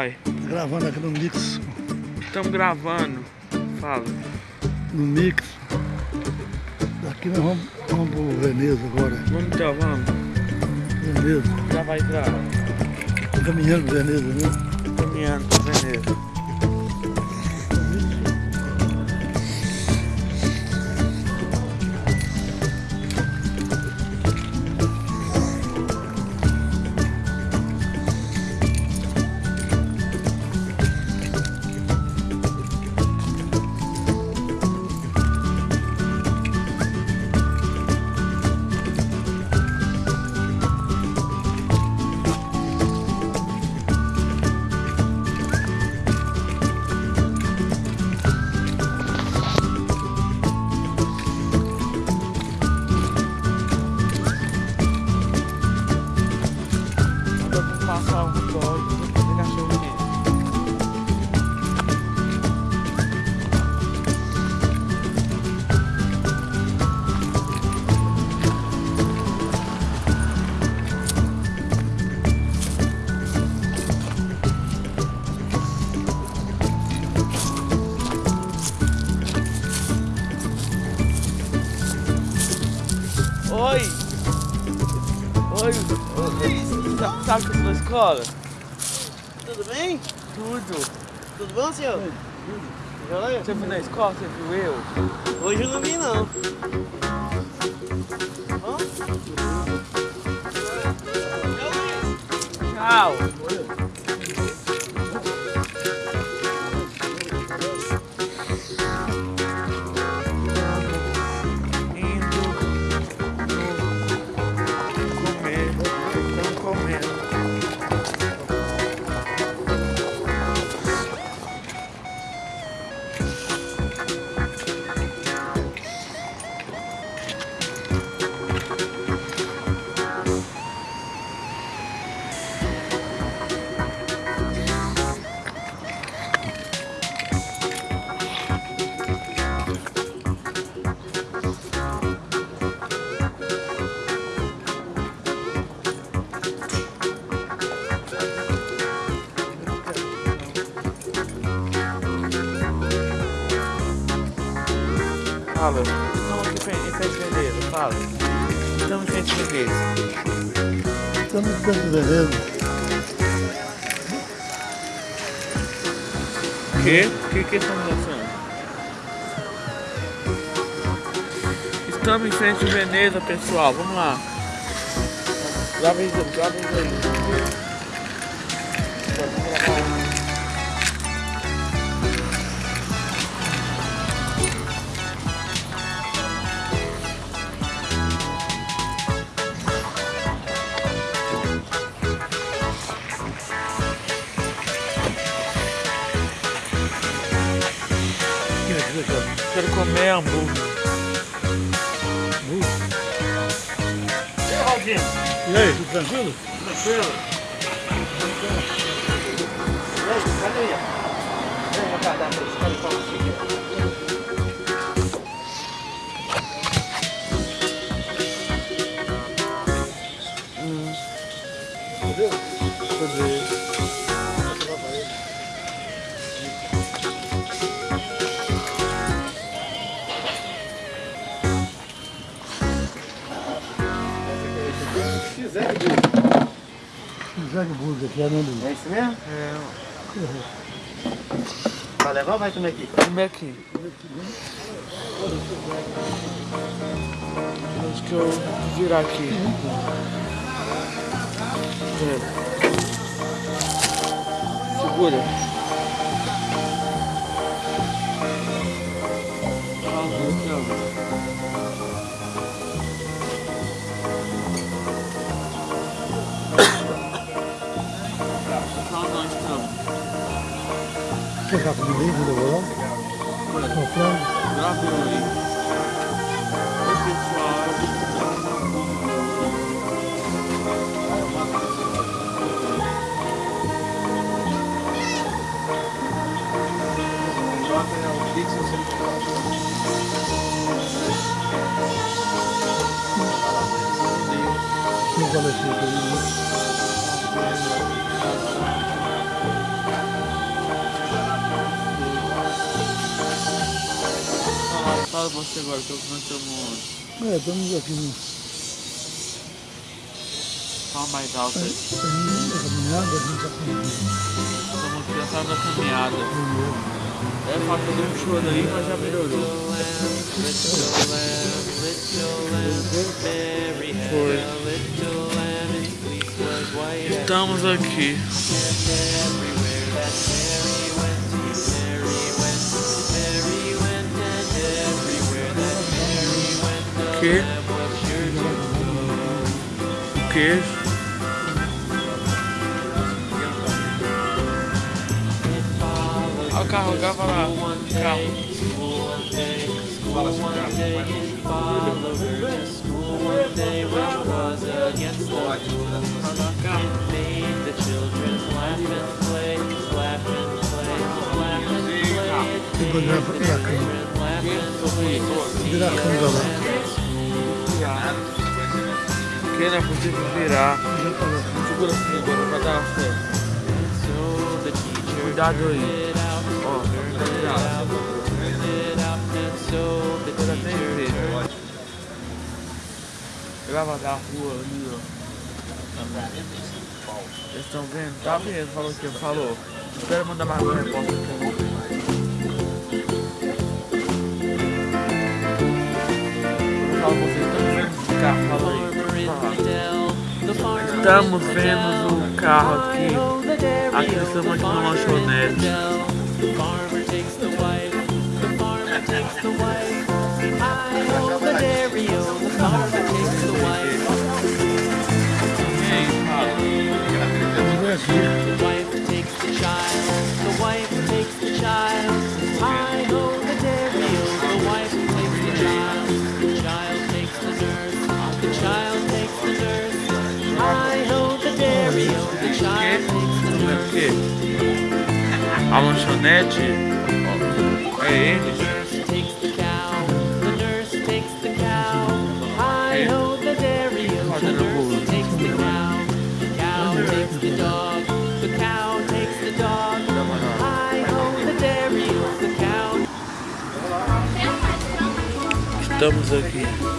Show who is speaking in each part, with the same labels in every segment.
Speaker 1: Vai,
Speaker 2: Gravando aqui no Mix.
Speaker 1: estamos gravando. Fala.
Speaker 2: No Mix. Daqui nós vamos, vamos pro Veneza agora.
Speaker 1: Vamos então, vamos.
Speaker 2: Veneza.
Speaker 1: Já vai gravar.
Speaker 2: Caminhando pro Veneza, né?
Speaker 1: Caminhando pra Veneza. Escola?
Speaker 3: Tudo bem?
Speaker 1: Tudo.
Speaker 3: Tudo bom, senhor? Joia?
Speaker 1: Você foi na escola, você viu eu?
Speaker 3: Hoje eu não vim, não. Bom?
Speaker 1: Tchau! Indo fala. Estamos em frente de Veneza. Estamos
Speaker 2: dentro do Veneza.
Speaker 1: O quê? O que que estamos lançando? Estamos em frente de Veneza, pessoal. Vamos lá. Grava isso, grava isso Quero comer hambúrguer.
Speaker 2: E aí, tudo tranquilo?
Speaker 3: Tranquilo? E aí, cadê? Vem cá, dá pra
Speaker 2: Zague Burger aqui, é Amendoim.
Speaker 3: É isso mesmo?
Speaker 1: É,
Speaker 3: Vai levar ou vai comer aqui?
Speaker 1: comer aqui. Acho que eu vou virar aqui. É. Segura.
Speaker 2: Você já comeu aí, viu, Devorão? Com frango?
Speaker 1: Gravou aí. Oi, pessoal.
Speaker 2: Tem um valete aí.
Speaker 1: Você agora, que nós estamos.
Speaker 2: É, estamos aqui no
Speaker 1: Fala mais alto aí.
Speaker 2: caminhando, a gente
Speaker 1: Estamos sala da caminhada. É, falta de um choro aí, mas já melhorou. Foi. Estamos aqui. Que? O que? Olha o carro, grava lá. Carro.
Speaker 2: Tem Virar a câmera lá.
Speaker 1: Que não é possível virar. Segura assim agora, vai dar certo. Cuidado aí. Ó, tá virado. Agora tem jeito. Grava da rua ali, ó. Eles estão vendo? Tá vendo? Falou que falou. Espera mandar mais uma resposta aqui. Estamos vendo o carro aqui. Aqui estamos aqui no lanchonete.
Speaker 4: Takes know the dairy, oh, the cow.
Speaker 1: Estamos aqui.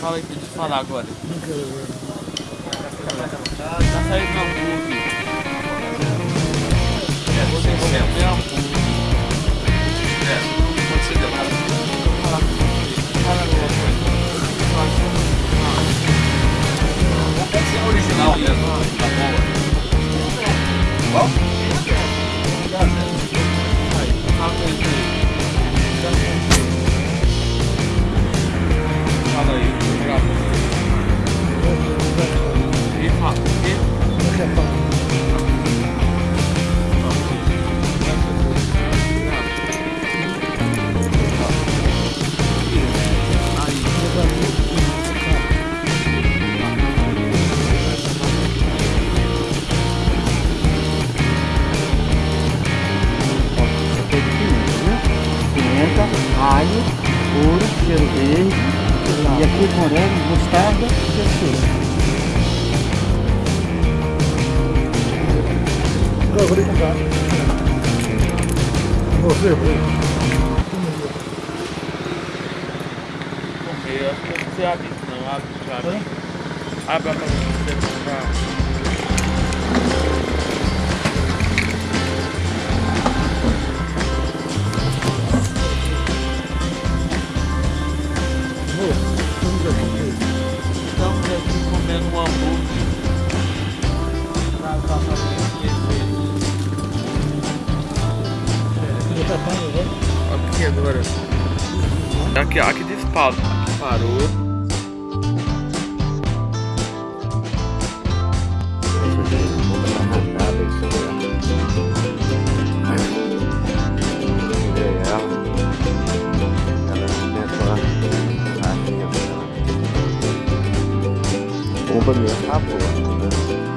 Speaker 1: Fala aí pra gente falar agora.
Speaker 2: Não.
Speaker 1: Tá saindo no hambúrguer. É, você comer hambúrguer. É,
Speaker 5: verde, e aqui morango, mostarda e textura.
Speaker 2: Agora vou. Você, você.
Speaker 1: eu acho que não abrir isso não, abre, abre. Abre a cabeça você comprar.
Speaker 5: A rainha dela. Bomba mesmo boa, né?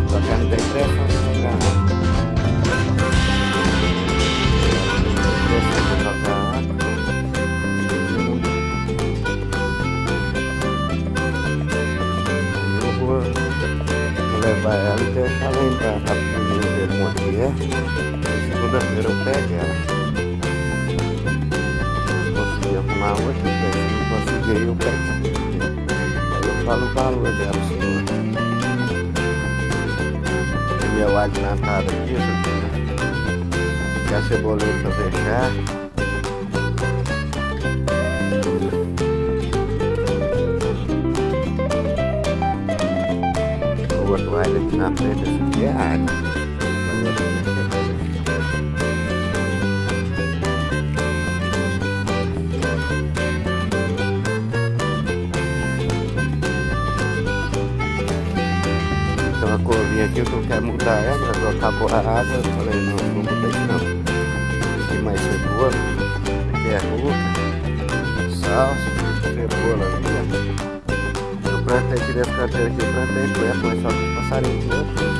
Speaker 5: Só que ela não tem pressão pra jogar água. Levar ela e deixar ela entrar pra primeiro ver como é que é. Segunda-feira eu pego ela. Consegui arrumar hoje, se não conseguir eu pego. Aí eu falo o valor dela, senhor. Tem meu alho natado aqui, aqui, né? E a cebolinha pra fechar. Alho aqui na frente, esse aqui é alho. Então a couvinha aqui, eu quero mudar ela, ela acabou a água, eu falei, não, não isso não. Aqui mais cebola, aqui é ruca, salsa, plantei aqui desse canteiro aqui, eu plantei planta, mas só que os passarinhos aqui,